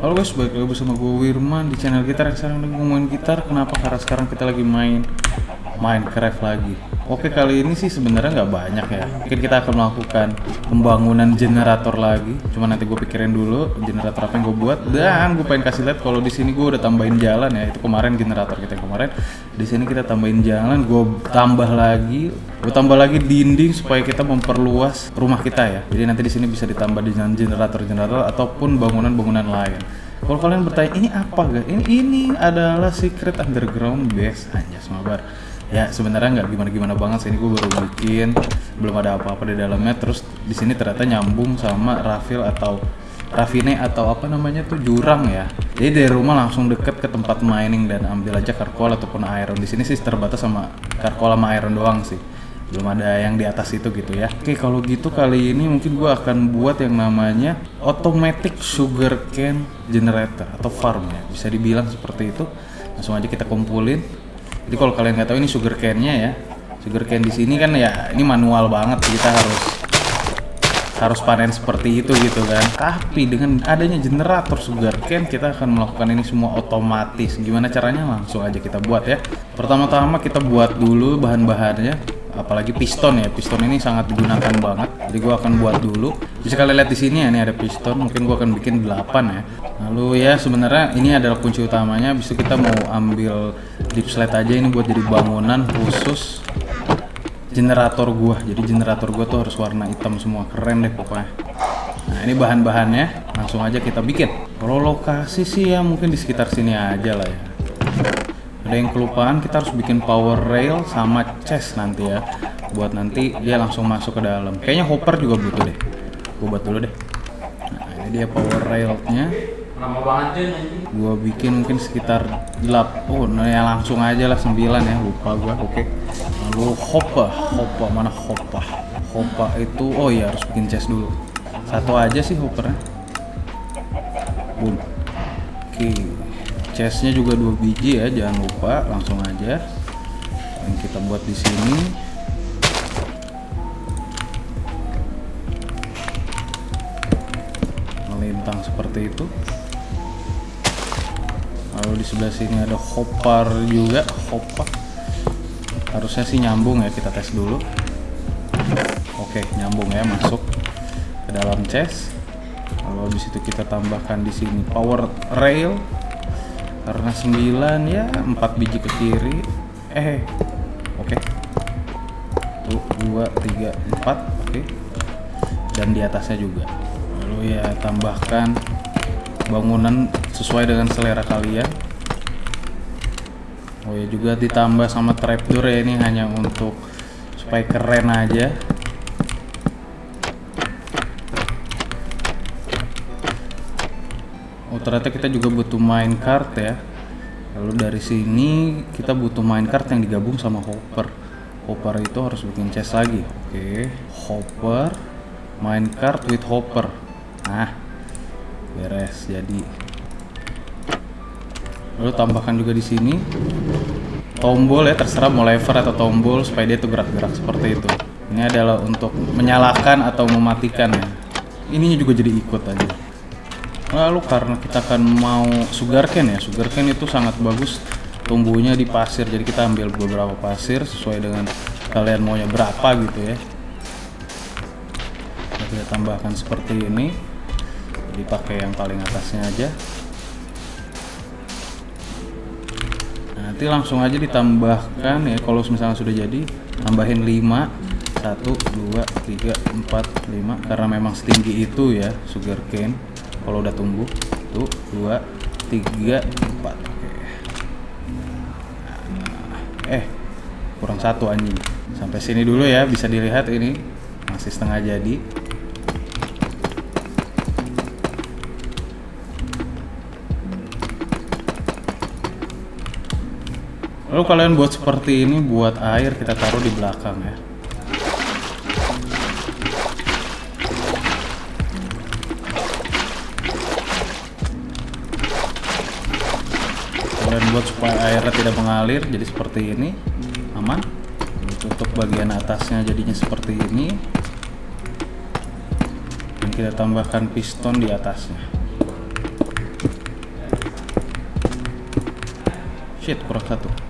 Halo guys, balik lagi bersama gue Wirman di channel gitar yang sekarang ngomongin gitar Kenapa? Karena sekarang kita lagi main Minecraft lagi Oke kali ini sih sebenarnya nggak banyak ya Mungkin kita akan melakukan pembangunan generator lagi Cuma nanti gue pikirin dulu generator apa yang gue buat Dan gue pengen kasih lihat kalau di sini gue udah tambahin jalan ya Itu kemarin generator kita kemarin di sini kita tambahin jalan, gue tambah lagi, gue tambah lagi dinding supaya kita memperluas rumah kita ya. Jadi nanti di sini bisa ditambah dengan generator-generator ataupun bangunan-bangunan lain. Kalau kalian bertanya ini apa guys? Ini ini adalah secret underground base hanya mabar. Ya sebenarnya nggak gimana-gimana banget sih ini gue baru bikin, belum ada apa-apa di dalamnya. Terus di sini ternyata nyambung sama rafil atau Rafine atau apa namanya tuh jurang ya. Jadi dari rumah langsung deket ke tempat mining dan ambil aja karkol ataupun iron. Di sini sih terbatas sama karkol sama iron doang sih. Belum ada yang di atas itu gitu ya. Oke kalau gitu kali ini mungkin gua akan buat yang namanya automatic sugar cane generator atau farm ya. Bisa dibilang seperti itu. Langsung aja kita kumpulin. Jadi kalau kalian nggak tahu ini sugar cane-nya ya. Sugar cane di sini kan ya ini manual banget. Kita harus harus panen seperti itu gitu kan. Tapi dengan adanya generator sugar cane kita akan melakukan ini semua otomatis. Gimana caranya? Langsung aja kita buat ya. Pertama-tama kita buat dulu bahan-bahannya apalagi piston ya. Piston ini sangat digunakan banget. Jadi gua akan buat dulu bisa kalian lihat di sini ya ini ada piston mungkin gua akan bikin 8 ya. Lalu ya sebenarnya ini adalah kunci utamanya. Bisa kita mau ambil deep slate aja ini buat jadi bangunan khusus generator gua. Jadi generator gua tuh harus warna hitam semua keren deh pokoknya. Nah ini bahan-bahannya langsung aja kita bikin. Kalau lokasi sih ya mungkin di sekitar sini aja lah ya. Ada yang kelupaan kita harus bikin power rail sama chest nanti ya. Buat nanti dia langsung masuk ke dalam. Kayaknya hopper juga butuh deh gua buat dulu deh. Nah ini dia power railnya. Gua bikin mungkin sekitar 8 oh nah ya langsung aja lah 9 ya lupa gua. Oke. Lalu hoppa. Hoppa mana hoppa? Hoppa itu oh iya harus bikin chest dulu. Satu aja sih hoppernya. Boom. Oke. Chestnya juga dua biji ya jangan lupa langsung aja. Yang kita buat di sini melintang seperti itu. Lalu di sebelah sini ada hopper juga hopper harusnya sih nyambung ya kita tes dulu. Oke nyambung ya masuk ke dalam chest lalu habis itu kita tambahkan di sini power rail. Karena 9 ya 4 biji ke kiri. Eh oke. Tuh 2 3 4 oke. Dan di atasnya juga lalu ya tambahkan bangunan sesuai dengan selera kalian. Oh ya juga ditambah sama trapdoor ya ini hanya untuk supaya keren aja. Oh ternyata kita juga butuh minecart ya. Lalu dari sini kita butuh minecart yang digabung sama hopper. Hopper itu harus bikin chest lagi. Oke hopper minecart with hopper nah beres jadi. Lalu tambahkan juga di sini. Tombol ya terserah mau lever atau tombol supaya dia tuh gerak-gerak seperti itu. Ini adalah untuk menyalakan atau mematikan ya. Ininya juga jadi ikut aja. Lalu karena kita akan mau sugarcane ya sugarcane itu sangat bagus tumbuhnya di pasir. Jadi kita ambil beberapa pasir sesuai dengan kalian maunya berapa gitu ya. Kita tambahkan seperti ini jadi pakai yang paling atasnya aja. Nanti langsung aja ditambahkan ya kalau misalnya sudah jadi tambahin 5 1 2 3 4 5 karena memang setinggi itu ya sugar cane. Kalau udah tumbuh tuh 2 3 4 oke. Eh kurang satu anjing. Sampai sini dulu ya bisa dilihat ini. Masih setengah jadi Lalu kalian buat seperti ini buat air kita taruh di belakang ya. Kalian buat supaya airnya tidak mengalir jadi seperti ini. Aman. Tutup bagian atasnya jadinya seperti ini. Dan kita tambahkan piston di atasnya. Shit, kurang satu.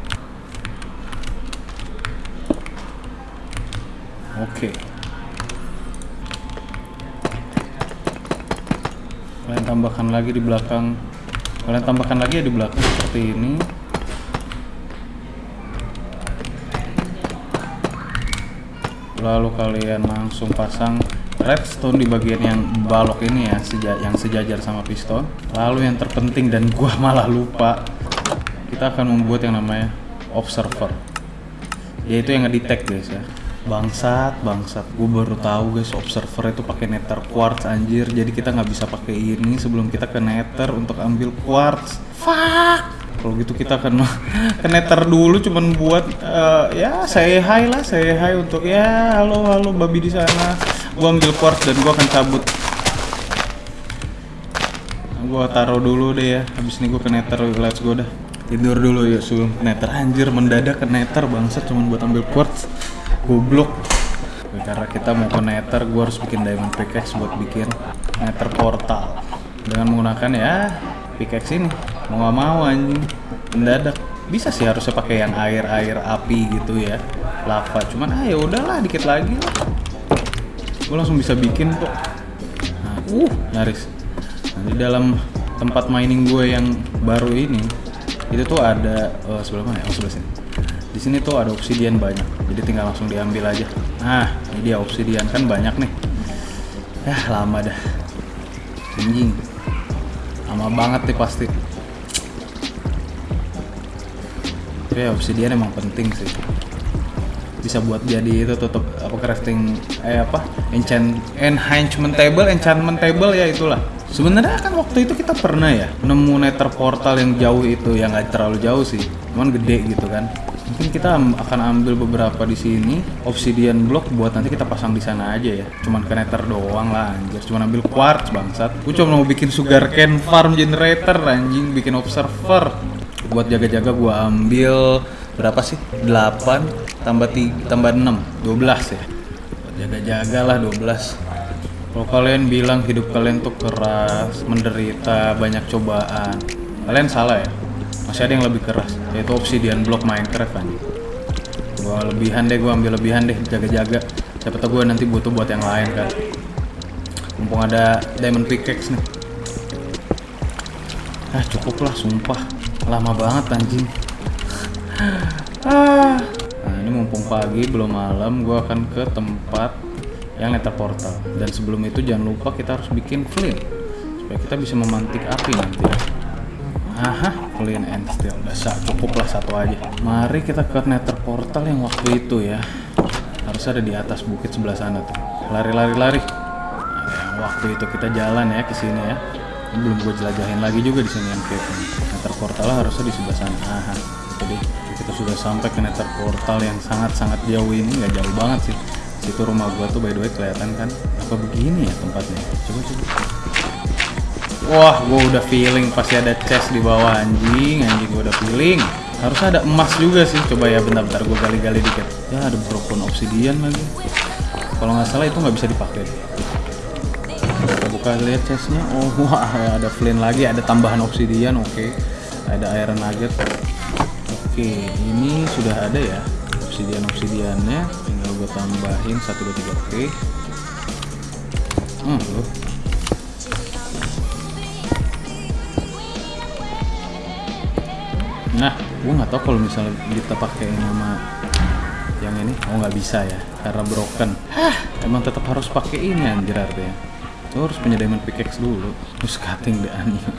Oke. Kalian tambahkan lagi di belakang. Kalian tambahkan lagi ya di belakang seperti ini. Lalu kalian langsung pasang redstone di bagian yang balok ini ya, seja yang sejajar sama piston. Lalu yang terpenting dan gua malah lupa, kita akan membuat yang namanya observer. Yaitu yang ngedetect guys ya. Bangsat, bangsat. Gue baru tahu guys observer itu pakai nether quartz anjir. Jadi kita nggak bisa pakai ini sebelum kita ke nether untuk ambil quartz. Fuck. Kalau gitu kita akan ke nether dulu cuman buat eh, ya saya hi lah, saya hi untuk ya halo halo babi di sana. Gua ambil quartz dan gua akan cabut. Gua taruh dulu deh ya. Habis ini gua ke nether, let's go dah. Tidur dulu ya sebelum ke nether anjir mendadak ke nether bangsat cuman buat ambil quartz. Goblok. Karena kita mau ke nether, gua harus bikin diamond pickaxe buat bikin nether portal. Dengan menggunakan ya pickaxe ini. Mau nggak mau anjing. Mendadak. Bisa sih harusnya pakai yang air air api gitu ya. Lava. Cuman ah ya udahlah dikit lagi lah. Gue langsung bisa bikin kok. Nah, uh nyaris. Nah, di dalam tempat mining gue yang baru ini itu tuh ada eh, sebelah mana ya? Oh sebelah sini. Di sini tuh ada obsidian banyak, jadi tinggal langsung diambil aja. Nah, ini dia obsidian kan banyak nih. Ya lama dah. Anjing. Lama banget nih pasti. Oke, obsidian emang penting sih. Bisa buat jadi itu tutup apa crafting eh apa? Enchant enhancement table, enchantment table ya itulah. Sebenarnya kan waktu itu kita pernah ya nemu nether portal yang jauh itu yang nggak terlalu jauh sih, cuman gede gitu kan. Mungkin kita akan ambil beberapa di sini obsidian block buat nanti kita pasang di sana aja ya. Cuman nether doang lah anjir, cuman ambil quartz bangsat. Gue cuma mau bikin sugarcane farm generator anjing, bikin observer. Buat jaga-jaga gua ambil berapa sih? 8 tambah 3 tambah 6, 12 ya. Jaga-jaga lah 12. Kalau kalian bilang hidup kalian tuh keras, menderita, banyak cobaan, kalian salah ya. Masih ada yang lebih keras, yaitu obsidian block Minecraft kan. Gua lebihan deh, gua ambil lebihan deh, jaga-jaga. Siapa tau gue nanti butuh buat yang lain kan. Mumpung ada diamond pickaxe nih. Ah cukup lah, sumpah. Lama banget anjing. ah. Nah ini mumpung pagi belum malam, gua akan ke tempat yang nether portal. Dan sebelum itu jangan lupa kita harus bikin flint supaya kita bisa memantik api nanti. ya. Aha, flint and steel. Udah sa- cukup lah satu aja. Mari kita ke nether portal yang waktu itu ya. Harus ada di atas bukit sebelah sana tuh. Lari lari lari. Yang waktu itu kita jalan ya ke sini ya. Ini belum gue jelajahin lagi juga di sini yang ini. Nether portal harusnya di sebelah sana. Aha, deh. Kita sudah sampai ke nether portal yang sangat-sangat jauh ini, nggak jauh banget sih. Situ rumah gua tuh by the way kelihatan kan? Apa begini ya tempatnya? Coba coba. Wah, gua udah feeling pasti ada chest di bawah anjing, anjing gua udah feeling. Harusnya ada emas juga sih. Coba ya bentar-bentar gua gali-gali dikit. Ya ada broken obsidian lagi. Kalau nggak salah itu nggak bisa dipakai. Kita buka lihat chestnya. Oh, wah ada flint lagi, ada tambahan obsidian. Oke, ada iron nugget. Oke, ini sudah ada ya obsidian obsidiannya. Tinggal gue tambahin satu dua tiga. Oke. Hmm, loh. Nah, gue nggak tahu kalau misalnya kita pakai nama yang ini, oh nggak bisa ya, karena broken. Hah, emang tetap harus pakai ini anjir artinya. Lo harus punya diamond pickaxe dulu. Terus cutting the onion.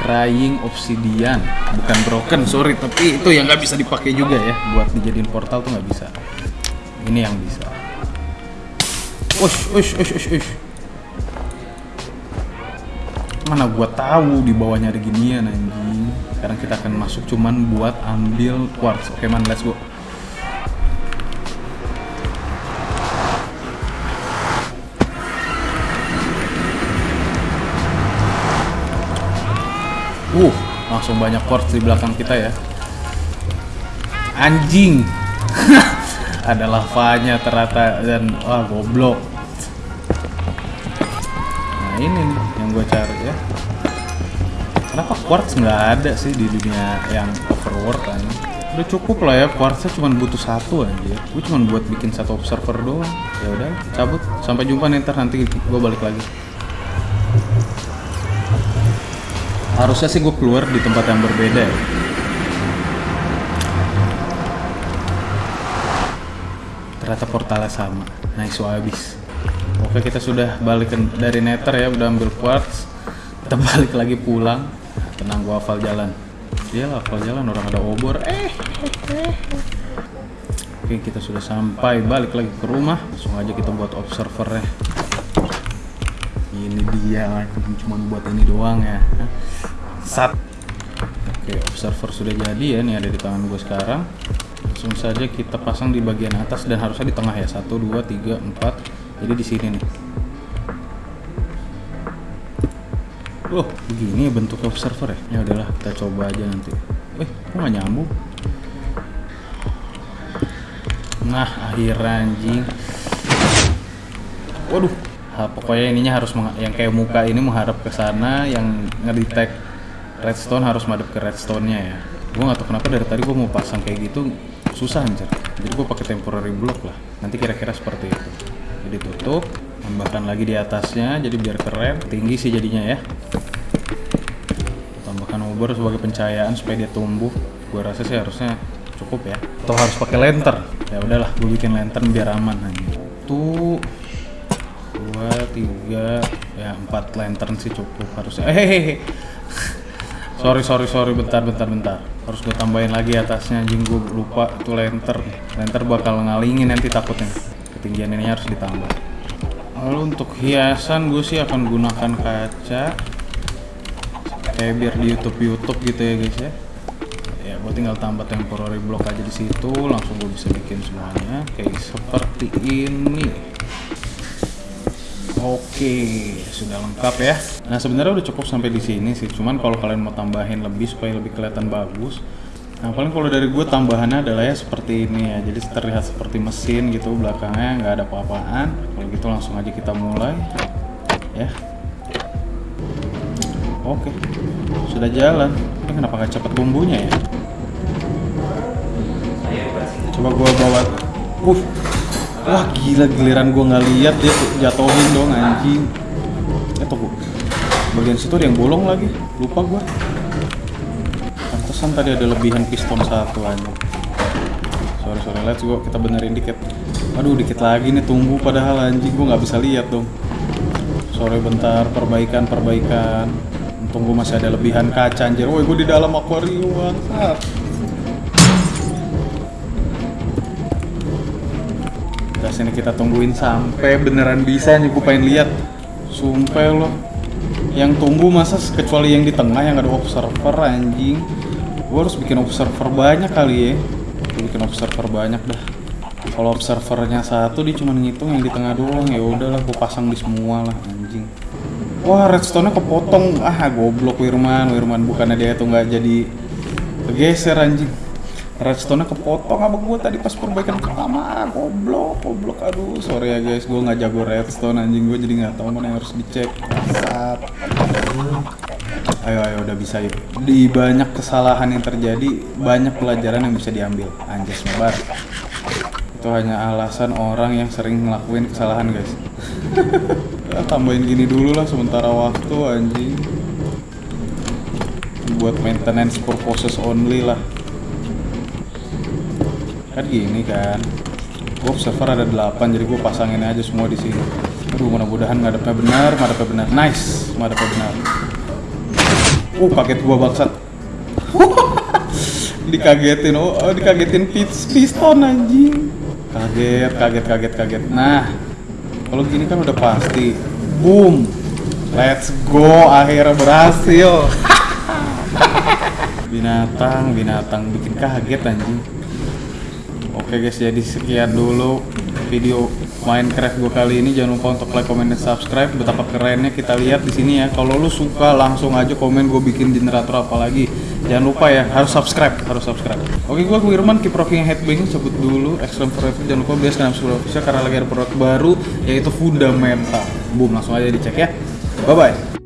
Crying obsidian, bukan broken, sorry, tapi itu yang nggak bisa dipakai juga ya, buat dijadiin portal tuh nggak bisa. Ini yang bisa. Ush, ush, ush, ush, ush. Mana gua tahu di bawahnya ada ginian anjing. Sekarang kita akan masuk cuman buat ambil quartz. Oke man, let's go. Uh, langsung banyak quartz di belakang kita ya. Anjing. ada lavanya ternyata dan wah goblok. Nah ini nih yang gue cari ya. Kenapa quartz nggak ada sih di dunia yang overworld kan? Udah cukup lah ya quartznya cuma butuh satu aja gue cuma buat bikin satu observer doang. Ya udah cabut. Sampai jumpa nih nanti gue balik lagi. Harusnya sih gue keluar di tempat yang berbeda ya. Ternyata portalnya sama. Nice habis. Oke kita sudah balik dari nether ya udah ambil quartz kita balik lagi pulang. Tenang gua hafal jalan. Iya lah hafal jalan orang ada obor. Eh oke kita sudah sampai. Balik lagi ke rumah. Langsung aja kita buat observer ya. Ini dia cuma buat ini doang ya. Sat. Oke observer sudah jadi ya nih ada di tangan gue sekarang. Langsung saja kita pasang di bagian atas dan harusnya di tengah ya. Satu dua tiga empat. Jadi di sini nih Loh, begini ya bentuk observer ya? Ya udahlah, kita coba aja nanti. Eh, kok nggak nyambung? Nah, akhirnya anjing. Waduh, ha, pokoknya ininya harus yang kayak muka ini menghadap ke sana, yang ngedetect redstone harus madep ke redstone-nya ya. Gue nggak tahu kenapa dari tadi gue mau pasang kayak gitu susah anjir. Jadi gue pakai temporary block lah. Nanti kira-kira seperti itu. Jadi tutup, tambahkan lagi di atasnya, jadi biar keren, tinggi sih jadinya ya. Tambahkan obor sebagai pencahayaan supaya dia tumbuh. Gue rasa sih harusnya cukup ya. Atau harus pakai lantern? Ya udahlah, gue bikin lantern biar aman aja. Tuh dua tiga ya empat lantern sih cukup harusnya eh hehehe. sorry sorry sorry bentar bentar bentar harus gue tambahin lagi atasnya anjing gue lupa itu lantern lantern bakal ngalingin nanti takutnya ketinggian ini harus ditambah lalu untuk hiasan gue sih akan gunakan kaca kayak biar di YouTube YouTube gitu ya guys ya ya gue tinggal tambah temporary block aja di situ langsung gue bisa bikin semuanya kayak seperti ini Oke, sudah lengkap ya. Nah sebenarnya udah cukup sampai di sini sih. Cuman kalau kalian mau tambahin lebih supaya lebih kelihatan bagus, nah paling kalau dari gue tambahannya adalah ya seperti ini ya. Jadi terlihat seperti mesin gitu belakangnya nggak ada apa-apaan. Kalau gitu langsung aja kita mulai, ya. Oke, sudah jalan. Ini kenapa nggak cepet tumbuhnya ya? Coba gue bawa. Uh, Wah gila giliran gua nggak lihat dia jatuhin dong anjing. Eh tunggu. Bagian situ ada yang bolong lagi. Lupa gua. Pantesan tadi ada lebihan piston satu aja. Sorry sorry let's go kita benerin dikit. Aduh dikit lagi nih tunggu padahal anjing gua nggak bisa lihat dong. Sorry bentar perbaikan perbaikan. Untung gua masih ada lebihan kaca anjir. Woi gua di dalam akuarium bangsat. Udah sini kita tungguin sampai beneran bisa nih gue pengen lihat. Sumpah lo. Yang tumbuh masa kecuali yang di tengah yang ada observer anjing. Gue harus bikin observer banyak kali ya. Gue bikin observer banyak dah. Kalau observernya satu dia cuma ngitung yang di tengah doang ya udahlah gue pasang di semua lah anjing. Wah redstone-nya kepotong. Ah goblok Wirman, Wirman bukannya dia tuh nggak jadi kegeser anjing redstone-nya kepotong sama gue tadi pas perbaikan pertama goblok goblok aduh sorry ya guys gue nggak jago redstone anjing gue jadi nggak tahu mana yang harus dicek. Ayo ayo udah bisa yuk di banyak kesalahan yang terjadi banyak pelajaran yang bisa diambil. Anjas mebar itu hanya alasan orang yang sering ngelakuin kesalahan guys. Tambahin gini dulu lah sementara waktu anjing. Buat maintenance purposes only lah. Kan gini kan. Gue server ada 8 jadi gue pasangin aja semua di sini. Aduh mudah-mudahan ngadepnya benar ngadepnya benar. Nice ngadepnya benar uh kaget gua bangsat. Dikagetin oh, oh dikagetin pis- piston anjing. Kaget kaget kaget kaget. Nah kalau gini kan udah pasti. Boom. Let's go akhirnya berhasil. Binatang binatang bikin kaget anjing. Oke guys, jadi sekian dulu video Minecraft gue kali ini. Jangan lupa untuk like, comment, dan subscribe. Betapa kerennya kita lihat di sini ya. Kalau lu suka, langsung aja komen gue bikin generator apa lagi. Jangan lupa ya, harus subscribe, harus subscribe. Oke, gue Wirman, keep rocking headbanging, sebut dulu. Extreme Forever, jangan lupa biasa kanal Surabaya karena lagi ada produk baru yaitu fundamental. Boom, langsung aja dicek ya. Bye bye.